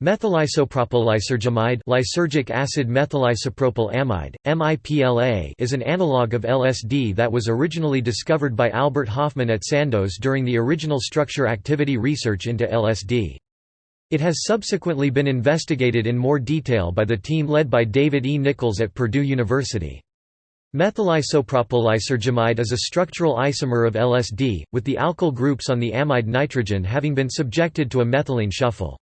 Methylisopropyl lysergic acid methylisopropyl amide, MIPLA is an analog of LSD that was originally discovered by Albert Hofmann at Sandoz during the original structure-activity research into LSD. It has subsequently been investigated in more detail by the team led by David E. Nichols at Purdue University. Methylisopropyl is a structural isomer of LSD, with the alkyl groups on the amide nitrogen having been subjected to a methylene shuffle.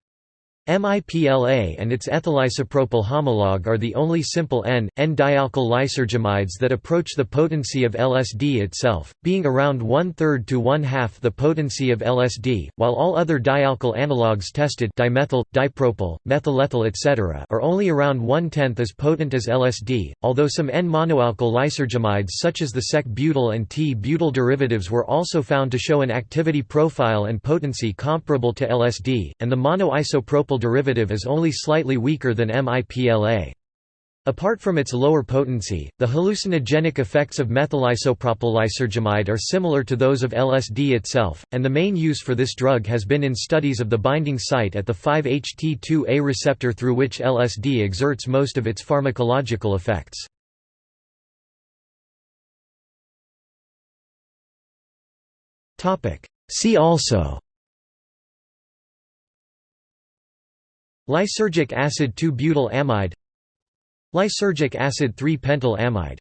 MIPLA and its ethylisopropyl homologue are the only simple N, N-dialkyl lysergamides that approach the potency of LSD itself, being around one-third to one-half the potency of LSD, while all other dialkyl analogues tested dimethyl, dipropyl, methylethyl etc. are only around one-tenth as potent as LSD, although some N-monoalkyl lysergamides such as the sec-butyl and T-butyl derivatives were also found to show an activity profile and potency comparable to LSD, and the monoisopropyl derivative is only slightly weaker than MIPLA. Apart from its lower potency, the hallucinogenic effects of methylisopropyl are similar to those of LSD itself, and the main use for this drug has been in studies of the binding site at the 5-HT2A receptor through which LSD exerts most of its pharmacological effects. See also Lysergic acid 2-butyl amide. Lysergic acid 3-pentyl amide